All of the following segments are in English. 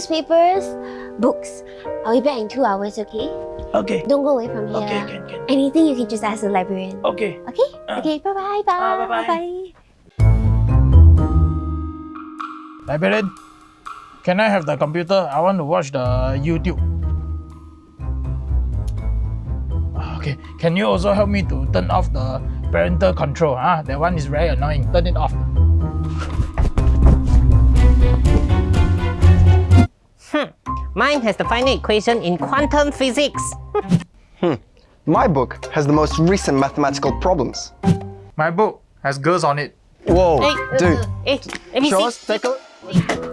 newspapers, books. I'll be back in two hours, okay? Okay. Don't go away from here. Okay, can, can. Anything you can just ask the librarian. Okay. Okay? Ah. okay, bye-bye. Bye. Ah, bye-bye. Bye. Librarian, can I have the computer? I want to watch the YouTube. Okay, can you also help me to turn off the parental control? Ah, that one is very annoying. Turn it off. Mine has the final equation in quantum physics. hmm. My book has the most recent mathematical problems. My book has girls on it. Whoa, Hey, dude. Hey, let me Show see. take a look.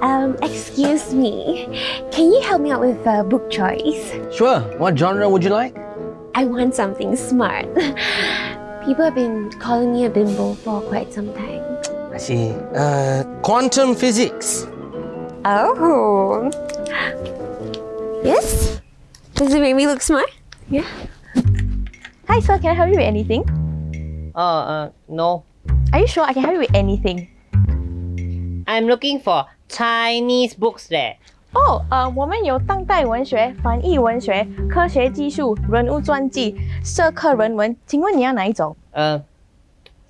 Um, excuse me. Can you help me out with uh, book choice? Sure. What genre would you like? I want something smart. People have been calling me a bimbo for quite some time. I see. Uh, quantum physics. Oh. Yes? Does it make me look smart? Yeah. Hi, sir. Can I help you with anything? Uh, uh, no. Are you sure I can help you with anything? I'm looking for Chinese books there. 哦，呃，我们有当代文学、翻译文学、科学技术、人物传记、社科人文，请问你要哪一种？ Uh,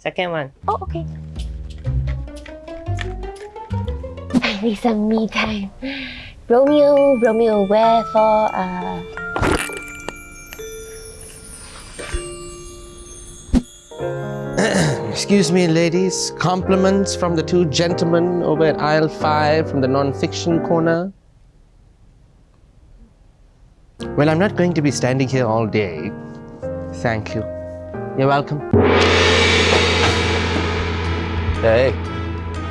second one. 哦，OK。 I need some me time. Romeo, Romeo, wherefore, uh... Excuse me, ladies. Compliments from the two gentlemen over at aisle five from the non-fiction corner. Well, I'm not going to be standing here all day. Thank you. You're welcome. Hey,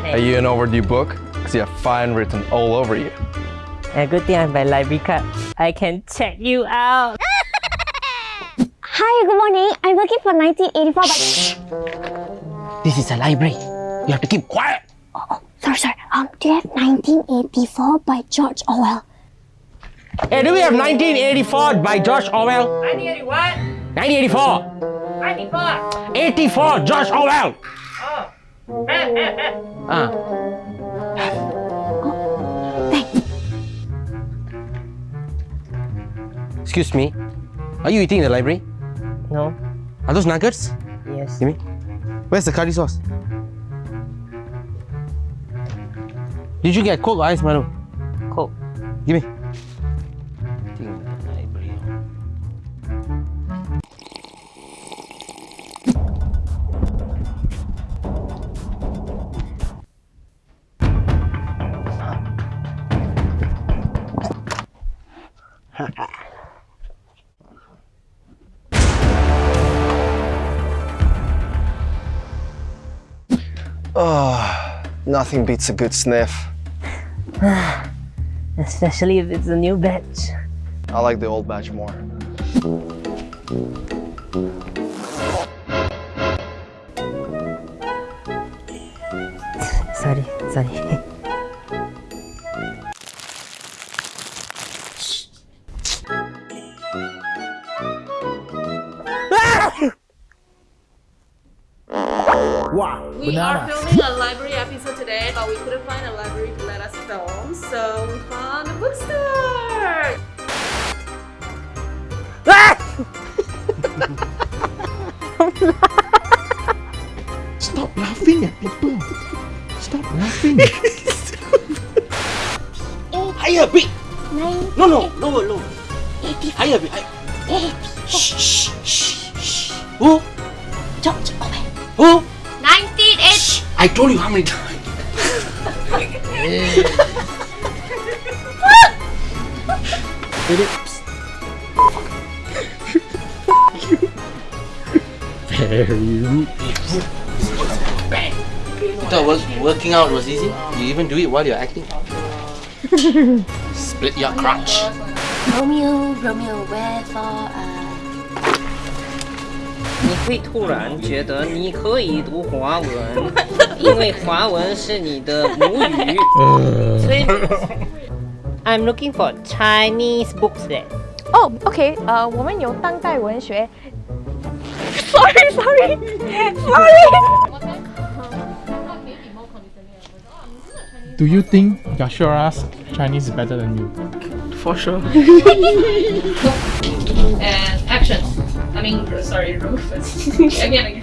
are you an overdue book? Because you have fine written all over you. A good thing I have my library card. I can check you out. Hi, good morning. I'm looking for 1984 but... This is a library. You have to keep quiet. Oh, oh Sorry, sorry. Um, do you have 1984 by George Orwell? Hey, do we have 1984 by George Orwell? 1981. 1984. 94. 84, George Orwell. Ah. Excuse me. Are you eating in the library? No. Are those nuggets? Yes. Give me. Where's the curry sauce? Did you get Coke or ice Milo? Coke. Give me. Eating in Oh, nothing beats a good sniff. Especially if it's a new batch. I like the old batch more. Sorry, sorry. Wow, We are filming a library episode today, but we couldn't find a library to let us film, so we found a bookstore. Stop laughing at people. Stop laughing. Higher, big. Nine, No, no, lower, lower. Higher, big. I told you how many times. Very rude. You thought work, working out was easy? You even do it while you're acting. Split your crotch. Romeo, Romeo, wherefore, uh... 你会突然觉得你可以读华文， 因为华文是你的母语。所以 I'm looking for Chinese books there. 哦，OK，呃，我们有当代文学。Sorry, sorry, sorry. Do you think Yashora's Chinese is better than you. For sure. and action. I mean, sorry, Rufus. again, again.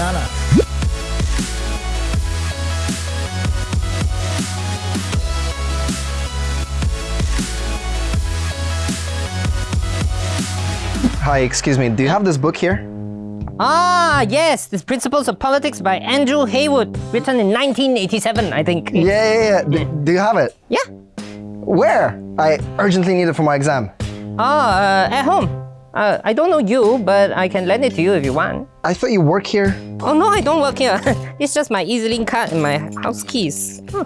Banana. Hi, excuse me. Do you have this book here? Ah, yes, The Principles of Politics by Andrew Heywood, written in 1987, I think. Yeah, yeah, yeah. D- do you have it? Yeah. Where? I urgently need it for my exam. Ah, uh, at home. Uh, I don't know you, but I can lend it to you if you want. I thought you work here. Oh no, I don't work here. it's just my EZ-Link card and my house keys. Huh.